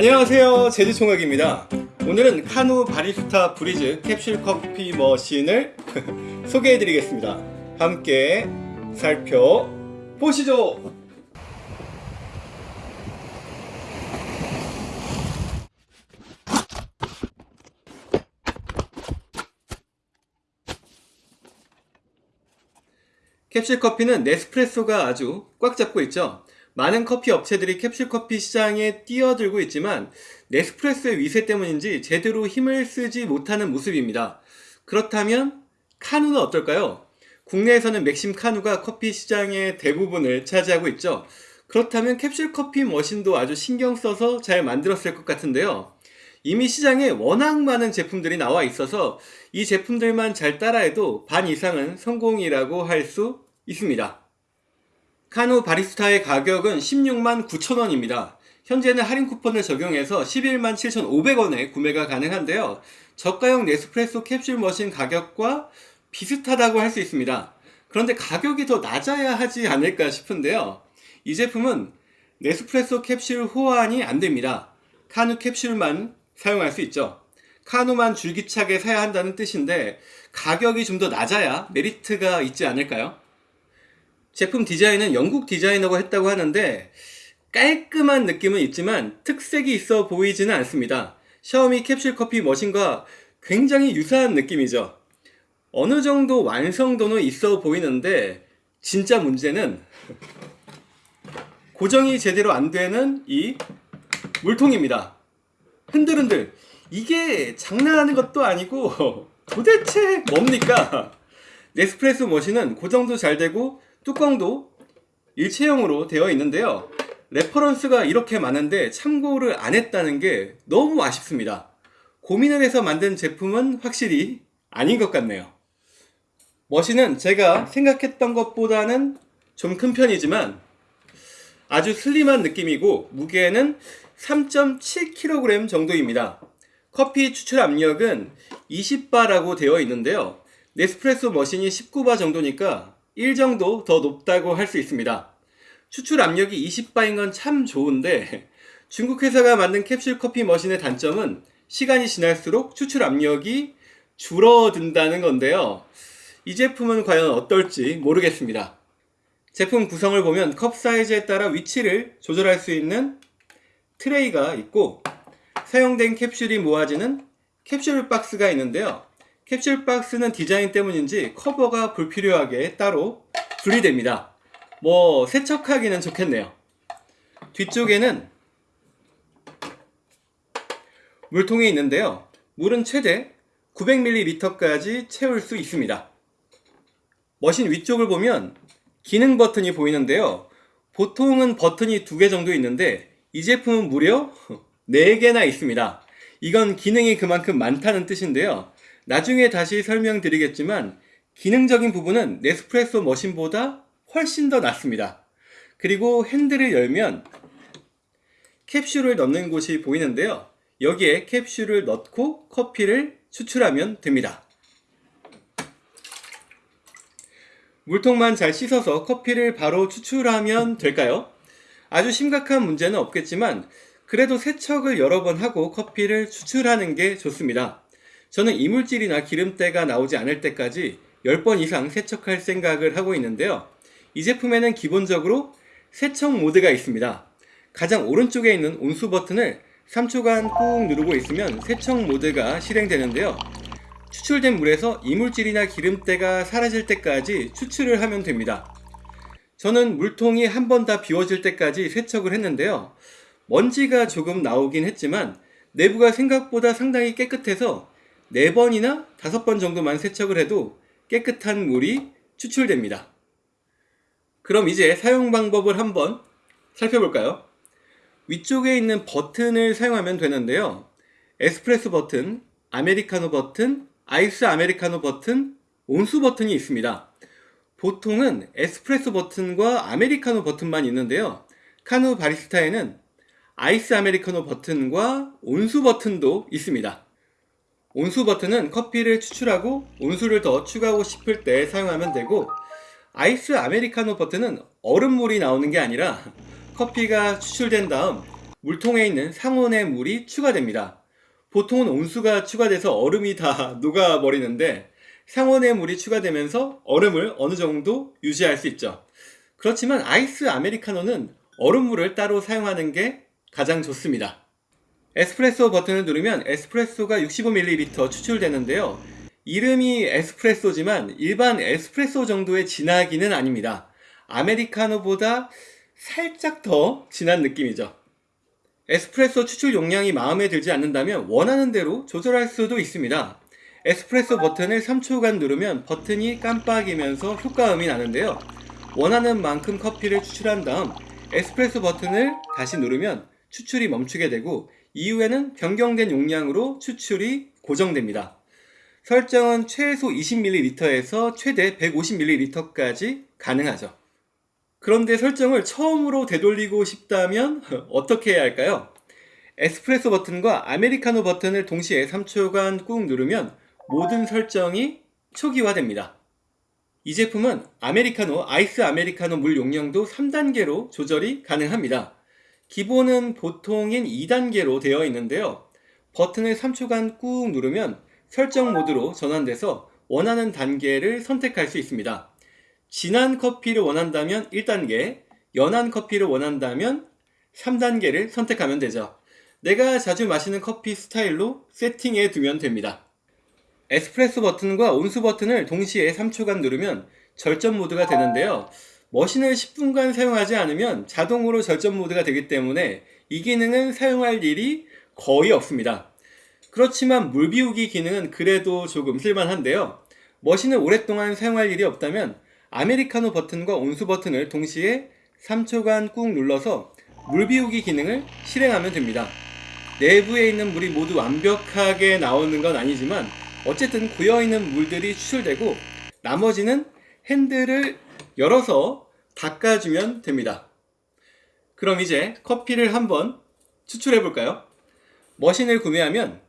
안녕하세요. 제주총각입니다. 오늘은 카누 바리스타 브리즈 캡슐 커피 머신을 소개해 드리겠습니다. 함께 살펴보시죠. 캡슐 커피는 네스프레소가 아주 꽉 잡고 있죠. 많은 커피 업체들이 캡슐 커피 시장에 뛰어들고 있지만 네스프레소의 위세 때문인지 제대로 힘을 쓰지 못하는 모습입니다. 그렇다면 카누는 어떨까요? 국내에서는 맥심 카누가 커피 시장의 대부분을 차지하고 있죠. 그렇다면 캡슐 커피 머신도 아주 신경 써서 잘 만들었을 것 같은데요. 이미 시장에 워낙 많은 제품들이 나와 있어서 이 제품들만 잘 따라해도 반 이상은 성공이라고 할 수 있습니다. 카누 바리스타의 가격은 16만 9천원입니다. 현재는 할인 쿠폰을 적용해서 11만 7,500원에 구매가 가능한데요. 저가형 네스프레소 캡슐 머신 가격과 비슷하다고 할 수 있습니다. 그런데 가격이 더 낮아야 하지 않을까 싶은데요. 이 제품은 네스프레소 캡슐 호환이 안됩니다. 카누 캡슐만 사용할 수 있죠. 카누만 줄기차게 사야 한다는 뜻인데 가격이 좀 더 낮아야 메리트가 있지 않을까요? 제품 디자인은 영국 디자이너가 했다고 하는데 깔끔한 느낌은 있지만 특색이 있어 보이지는 않습니다. 샤오미 캡슐 커피 머신과 굉장히 유사한 느낌이죠. 어느 정도 완성도는 있어 보이는데 진짜 문제는 고정이 제대로 안 되는 이 물통입니다. 흔들흔들 이게 장난하는 것도 아니고 도대체 뭡니까? 네스프레소 머신은 고정도 잘 되고 뚜껑도 일체형으로 되어 있는데요. reference가 이렇게 많은데 참고를 안 했다는 게 너무 아쉽습니다. 고민을 해서 만든 제품은 확실히 아닌 것 같네요. 머신은 제가 생각했던 것보다는 좀 큰 편이지만 아주 슬림한 느낌이고 무게는 3.7kg 정도입니다. 커피 추출 압력은 20바라고 되어 있는데요. 네스프레소 머신이 19바 정도니까 1 정도 더 높다고 할 수 있습니다. 추출 압력이 20바인 건 참 좋은데 중국 회사가 만든 캡슐 커피 머신의 단점은 시간이 지날수록 추출 압력이 줄어든다는 건데요. 이 제품은 과연 어떨지 모르겠습니다. 제품 구성을 보면 컵 사이즈에 따라 위치를 조절할 수 있는 트레이가 있고 사용된 캡슐이 모아지는 캡슐 박스가 있는데요. 캡슐 박스는 디자인 때문인지 커버가 불필요하게 따로 분리됩니다. 뭐 세척하기는 좋겠네요. 뒤쪽에는 물통이 있는데요. 물은 최대 900ml까지 채울 수 있습니다. 머신 위쪽을 보면 기능 버튼이 보이는데요. 보통은 버튼이 두 개 정도 있는데 이 제품은 무려 4개나 있습니다. 이건 기능이 그만큼 많다는 뜻인데요. 나중에 다시 설명드리겠지만 기능적인 부분은 네스프레소 머신보다 훨씬 더 낫습니다. 그리고 핸들을 열면 캡슐을 넣는 곳이 보이는데요. 여기에 캡슐을 넣고 커피를 추출하면 됩니다. 물통만 잘 씻어서 커피를 바로 추출하면 될까요? 아주 심각한 문제는 없겠지만 그래도 세척을 여러 번 하고 커피를 추출하는 게 좋습니다. 저는 이물질이나 기름때가 나오지 않을 때까지 10번 이상 세척할 생각을 하고 있는데요. 이 제품에는 기본적으로 세척 모드가 있습니다. 가장 오른쪽에 있는 온수 버튼을 3초간 꾹 누르고 있으면 세척 모드가 실행되는데요. 추출된 물에서 이물질이나 기름때가 사라질 때까지 추출을 하면 됩니다. 저는 물통이 한 번 다 비워질 때까지 세척을 했는데요. 먼지가 조금 나오긴 했지만 내부가 생각보다 상당히 깨끗해서 4번이나 5번 정도만 세척을 해도 깨끗한 물이 추출됩니다. 그럼 이제 사용 방법을 한번 살펴볼까요? 위쪽에 있는 버튼을 사용하면 되는데요. 에스프레소 버튼, 아메리카노 버튼, 아이스 아메리카노 버튼, 온수 버튼이 있습니다. 보통은 에스프레소 버튼과 아메리카노 버튼만 있는데요. 카누 바리스타에는 아이스 아메리카노 버튼과 온수 버튼도 있습니다. 온수 버튼은 커피를 추출하고 온수를 더 추가하고 싶을 때 사용하면 되고 아이스 아메리카노 버튼은 얼음물이 나오는 게 아니라 커피가 추출된 다음 물통에 있는 상온의 물이 추가됩니다. 보통은 온수가 추가돼서 얼음이 다 녹아버리는데 상온의 물이 추가되면서 얼음을 어느 정도 유지할 수 있죠. 그렇지만 아이스 아메리카노는 얼음물을 따로 사용하는 게 가장 좋습니다. 에스프레소 버튼을 누르면 에스프레소가 65ml 추출되는데요. 이름이 에스프레소지만 일반 에스프레소 정도의 진하기는 아닙니다. 아메리카노보다 살짝 더 진한 느낌이죠. 에스프레소 추출 용량이 마음에 들지 않는다면 원하는 대로 조절할 수도 있습니다. 에스프레소 버튼을 3초간 누르면 버튼이 깜빡이면서 효과음이 나는데요. 원하는 만큼 커피를 추출한 다음 에스프레소 버튼을 다시 누르면 추출이 멈추게 되고 이후에는 변경된 용량으로 추출이 고정됩니다. 설정은 최소 20ml에서 최대 150ml까지 가능하죠. 그런데 설정을 처음으로 되돌리고 싶다면 어떻게 해야 할까요? 에스프레소 버튼과 아메리카노 버튼을 동시에 3초간 꾹 누르면 모든 설정이 초기화됩니다. 이 제품은 아메리카노, 아이스 아메리카노 물 용량도 3단계로 조절이 가능합니다. 기본은 보통인 2단계로 되어 있는데요. 버튼을 3초간 꾹 누르면 설정 모드로 전환돼서 원하는 단계를 선택할 수 있습니다. 진한 커피를 원한다면 1단계, 연한 커피를 원한다면 3단계를 선택하면 되죠. 내가 자주 마시는 커피 스타일로 세팅해 두면 됩니다. 에스프레소 버튼과 온수 버튼을 동시에 3초간 누르면 절전 모드가 되는데요. 머신을 10분간 사용하지 않으면 자동으로 절전 모드가 되기 때문에 이 기능은 사용할 일이 거의 없습니다. 그렇지만 물 비우기 기능은 그래도 조금 쓸만한데요. 머신을 오랫동안 사용할 일이 없다면 아메리카노 버튼과 온수 버튼을 동시에 3초간 꾹 눌러서 물 비우기 기능을 실행하면 됩니다. 내부에 있는 물이 모두 완벽하게 나오는 건 아니지만 어쨌든 고여있는 물들이 추출되고 나머지는 핸들을 열어서 닦아주면 됩니다. 그럼 이제 커피를 한번 추출해 볼까요? 머신을 구매하면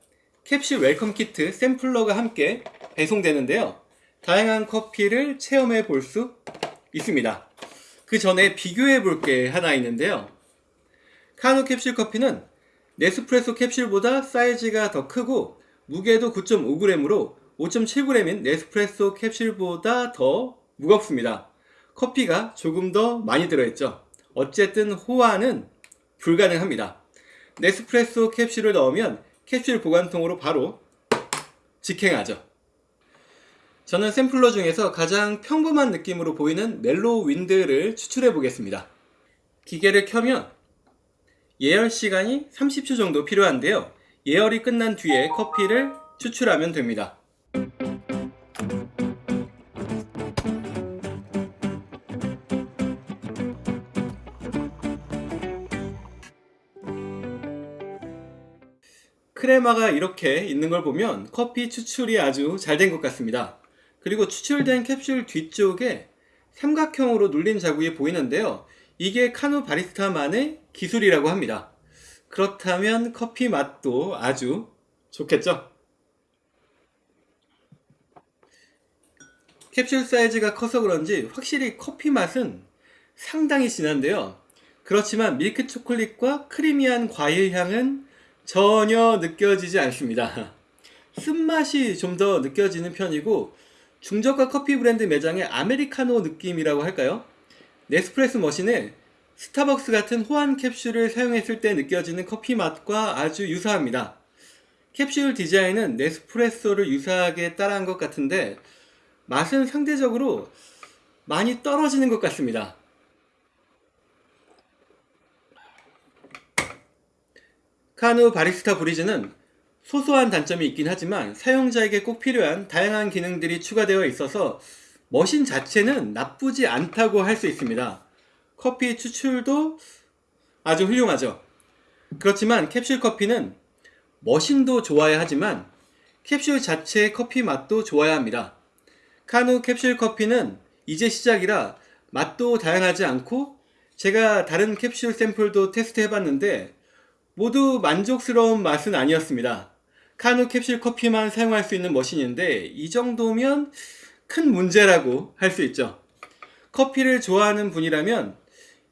캡슐 welcome kit sampler가 함께 배송되는데요. 다양한 커피를 체험해 볼 수 있습니다. 그 전에 비교해 볼 게 하나 있는데요. 카누 캡슐 커피는 네스프레소 캡슐보다 사이즈가 더 크고 무게도 9.5g으로 5.7g인 네스프레소 캡슐보다 더 무겁습니다. 커피가 조금 더 많이 들어있죠. 어쨌든 호환은 불가능합니다. 네스프레소 캡슐을 넣으면 캡슐 보관통으로 바로 직행하죠. 저는 샘플러 중에서 가장 평범한 느낌으로 보이는 멜로우 윈드를 추출해 보겠습니다. 기계를 켜면 예열 시간이 30초 정도 필요한데요. 예열이 끝난 뒤에 커피를 추출하면 됩니다. 크레마가 이렇게 있는 걸 보면 커피 추출이 아주 잘 된 것 같습니다. 그리고 추출된 캡슐 뒤쪽에 삼각형으로 눌린 자국이 보이는데요. 이게 카누 바리스타만의 기술이라고 합니다. 그렇다면 커피 맛도 아주 좋겠죠? 캡슐 사이즈가 커서 그런지 확실히 커피 맛은 상당히 진한데요. 그렇지만 밀크 초콜릿과 크리미한 과일 향은 전혀 느껴지지 않습니다. 쓴맛이 좀 더 느껴지는 편이고 중저가 커피 브랜드 매장의 아메리카노 느낌이라고 할까요? 네스프레소 머신에 스타벅스 같은 호환 캡슐을 사용했을 때 느껴지는 커피 맛과 아주 유사합니다. 캡슐 디자인은 네스프레소를 유사하게 따라한 것 같은데 맛은 상대적으로 많이 떨어지는 것 같습니다. 카누 바리스타 브리즈는 소소한 단점이 있긴 하지만 사용자에게 꼭 필요한 다양한 기능들이 추가되어 있어서 머신 자체는 나쁘지 않다고 할 수 있습니다. 커피 추출도 아주 훌륭하죠. 그렇지만 캡슐 커피는 머신도 좋아야 하지만 캡슐 자체의 커피 맛도 좋아야 합니다. 카누 캡슐 커피는 이제 시작이라 맛도 다양하지 않고 제가 다른 캡슐 샘플도 테스트 해봤는데 모두 만족스러운 맛은 아니었습니다. 카누 캡슐 커피만 사용할 수 있는 머신인데 이 정도면 큰 문제라고 할 수 있죠. 커피를 좋아하는 분이라면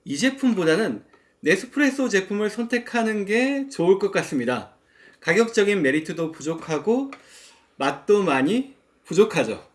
이 제품보다는 네스프레소 제품을 선택하는 게 좋을 것 같습니다. 가격적인 메리트도 부족하고 맛도 많이 부족하죠.